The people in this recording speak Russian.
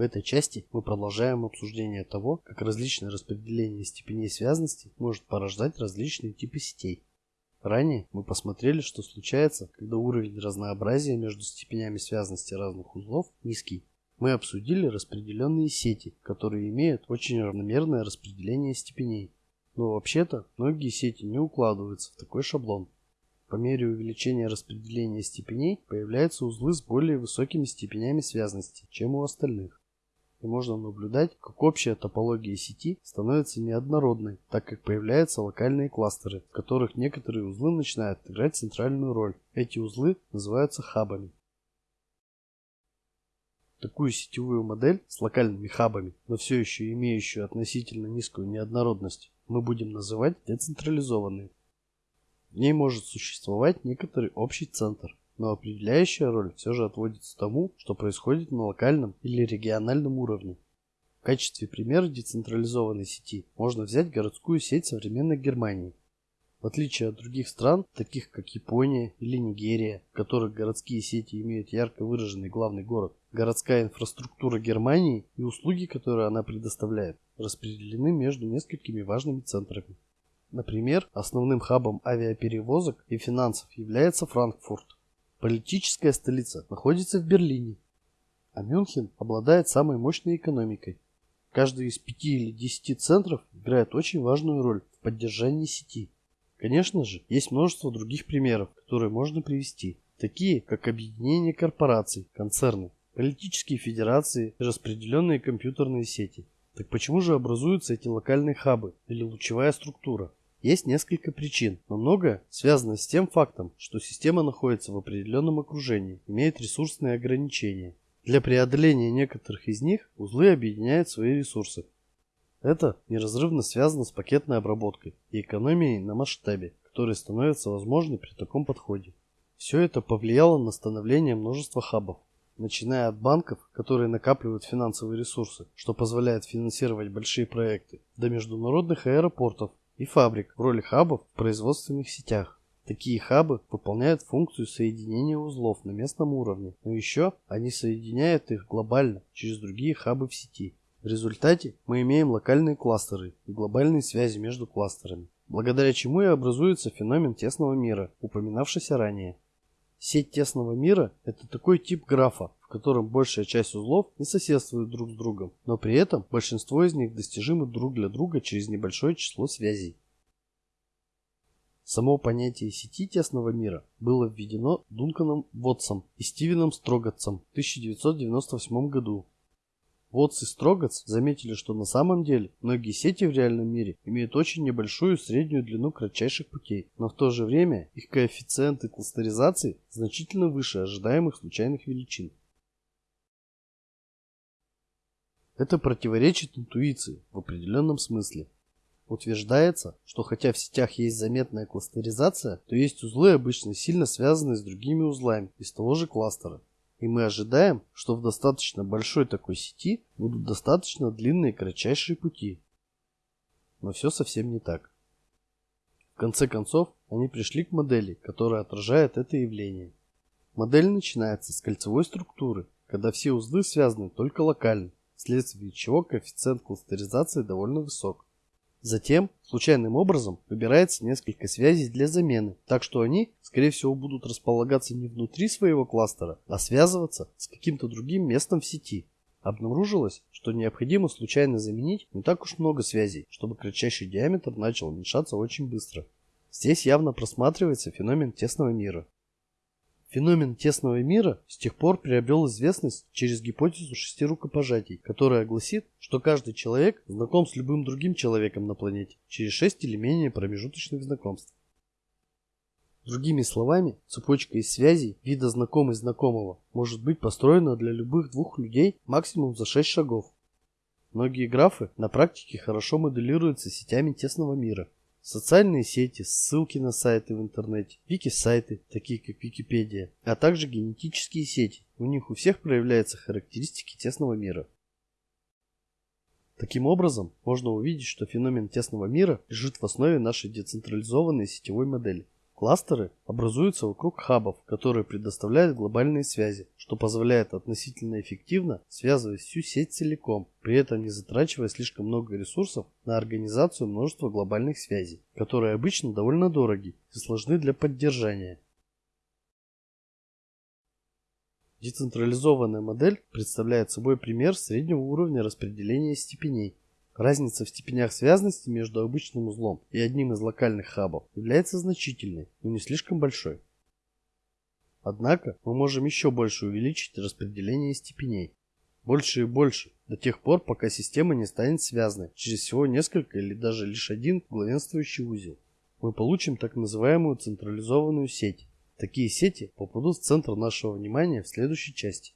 В этой части мы продолжаем обсуждение того, как различное распределение степеней связности может порождать различные типы сетей. Ранее мы посмотрели, что случается, когда уровень разнообразия между степенями связности разных узлов низкий. Мы обсудили распределенные сети, которые имеют очень равномерное распределение степеней. Но вообще-то многие сети не укладываются в такой шаблон. По мере увеличения распределения степеней появляются узлы с более высокими степенями связности, чем у остальных и можно наблюдать, как общая топология сети становится неоднородной, так как появляются локальные кластеры, в которых некоторые узлы начинают играть центральную роль. Эти узлы называются хабами. Такую сетевую модель с локальными хабами, но все еще имеющую относительно низкую неоднородность, мы будем называть децентрализованной. В ней может существовать некоторый общий центр, но определяющая роль все же отводится тому, что происходит на локальном или региональном уровне. В качестве примера децентрализованной сети можно взять городскую сеть современной Германии. В отличие от других стран, таких как Япония или Нигерия, в которых городские сети имеют ярко выраженный главный город, городская инфраструктура Германии и услуги, которые она предоставляет, распределены между несколькими важными центрами. Например, основным хабом авиаперевозок и финансов является Франкфурт, Политическая столица находится в Берлине, а Мюнхен обладает самой мощной экономикой. Каждый из пяти или десяти центров играет очень важную роль в поддержании сети. Конечно же, есть множество других примеров, которые можно привести, такие как объединение корпораций, концерны, политические федерации и распределенные компьютерные сети. Так почему же образуются эти локальные хабы или лучевая структура? Есть несколько причин, но многое связано с тем фактом, что система находится в определенном окружении, имеет ресурсные ограничения. Для преодоления некоторых из них узлы объединяют свои ресурсы. Это неразрывно связано с пакетной обработкой и экономией на масштабе, которые становятся возможны при таком подходе. Все это повлияло на становление множества хабов, начиная от банков, которые накапливают финансовые ресурсы, что позволяет финансировать большие проекты, до международных аэропортов, и фабрик в роли хабов в производственных сетях. Такие хабы выполняют функцию соединения узлов на местном уровне, но еще они соединяют их глобально через другие хабы в сети. В результате мы имеем локальные кластеры и глобальные связи между кластерами, благодаря чему и образуется феномен тесного мира, упоминавшийся ранее. Сеть тесного мира – это такой тип графа, котором большая часть узлов не соседствует друг с другом, но при этом большинство из них достижимы друг для друга через небольшое число связей. Само понятие сети тесного мира было введено Дунканом Вотсом и Стивеном Строгатцем в 1998 году Вотс и Строгац заметили, что на самом деле многие сети в реальном мире имеют очень небольшую среднюю длину кратчайших путей, но в то же время их коэффициенты кластеризации значительно выше ожидаемых случайных величин. Это противоречит интуиции в определенном смысле. Утверждается, что хотя в сетях есть заметная кластеризация, то есть узлы обычно сильно связаны с другими узлами из того же кластера. И мы ожидаем, что в достаточно большой такой сети будут достаточно длинные кратчайшие пути. Но все совсем не так. В конце концов, они пришли к модели, которая отражает это явление. Модель начинается с кольцевой структуры, когда все узлы связаны только локально, вследствие чего коэффициент кластеризации довольно высок. Затем случайным образом выбирается несколько связей для замены, так что они, скорее всего, будут располагаться не внутри своего кластера, а связываться с каким-то другим местом в сети. Обнаружилось, что необходимо случайно заменить не так уж много связей, чтобы кратчайший диаметр начал уменьшаться очень быстро. Здесь явно просматривается феномен тесного мира. Феномен тесного мира с тех пор приобрел известность через гипотезу шести рукопожатий, которая гласит, что каждый человек знаком с любым другим человеком на планете через шесть или менее промежуточных знакомств. Другими словами, цепочка из связей вида знакомый знакомого может быть построена для любых двух людей максимум за шесть шагов. Многие графы на практике хорошо моделируются сетями тесного мира – Социальные сети, ссылки на сайты в интернете, вики-сайты, такие как Википедия, а также генетические сети. У них у всех проявляются характеристики тесного мира. Таким образом, можно увидеть, что феномен тесного мира лежит в основе нашей децентрализованной сетевой модели. Кластеры образуются вокруг хабов, которые предоставляют глобальные связи, что позволяет относительно эффективно связывать всю сеть целиком, при этом не затрачивая слишком много ресурсов на организацию множества глобальных связей, которые обычно довольно дороги и сложны для поддержания. Децентрализованная модель представляет собой пример среднего уровня распределения степеней, Разница в степенях связанности между обычным узлом и одним из локальных хабов является значительной, но не слишком большой. Однако мы можем еще больше увеличить распределение степеней. Больше и больше, до тех пор, пока система не станет связанной через всего несколько или даже лишь один главенствующий узел. Мы получим так называемую централизованную сеть. Такие сети попадут в центр нашего внимания в следующей части.